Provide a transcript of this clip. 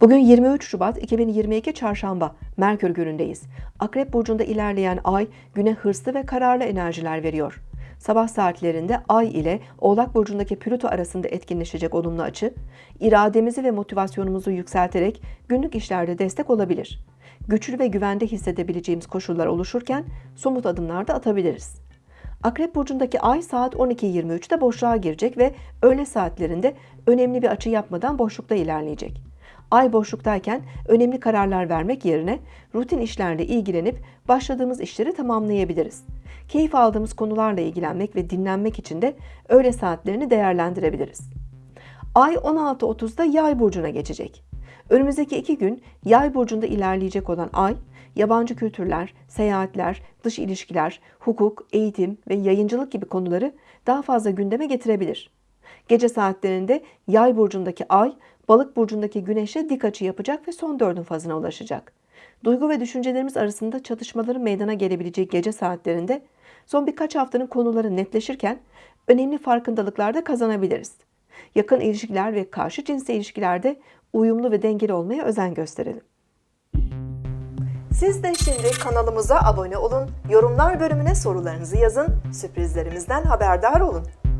Bugün 23 Şubat 2022 Çarşamba, Merkür günündeyiz. Akrep burcunda ilerleyen ay güne hırslı ve kararlı enerjiler veriyor. Sabah saatlerinde Ay ile Oğlak burcundaki Plüto arasında etkinleşecek olumlu açı, irademizi ve motivasyonumuzu yükselterek günlük işlerde destek olabilir. Güçlü ve güvende hissedebileceğimiz koşullar oluşurken somut adımlar da atabiliriz. Akrep burcundaki ay saat 12.23'te boşluğa girecek ve öğle saatlerinde önemli bir açı yapmadan boşlukta ilerleyecek. Ay boşluktayken önemli kararlar vermek yerine rutin işlerle ilgilenip başladığımız işleri tamamlayabiliriz. Keyif aldığımız konularla ilgilenmek ve dinlenmek için de öğle saatlerini değerlendirebiliriz. Ay 16.30'da Yay burcuna geçecek. Önümüzdeki iki gün Yay burcunda ilerleyecek olan Ay, yabancı kültürler, seyahatler, dış ilişkiler, hukuk, eğitim ve yayıncılık gibi konuları daha fazla gündeme getirebilir. Gece saatlerinde Yay burcundaki Ay, Balık burcundaki Güneş'e dik açı yapacak ve son dördün fazına ulaşacak. Duygu ve düşüncelerimiz arasında çatışmaların meydana gelebileceği gece saatlerinde son birkaç haftanın konuları netleşirken önemli farkındalıklar da kazanabiliriz. Yakın ilişkiler ve karşı cinsle ilişkilerde uyumlu ve dengeli olmaya özen gösterelim. Siz de şimdi kanalımıza abone olun, yorumlar bölümüne sorularınızı yazın, sürprizlerimizden haberdar olun.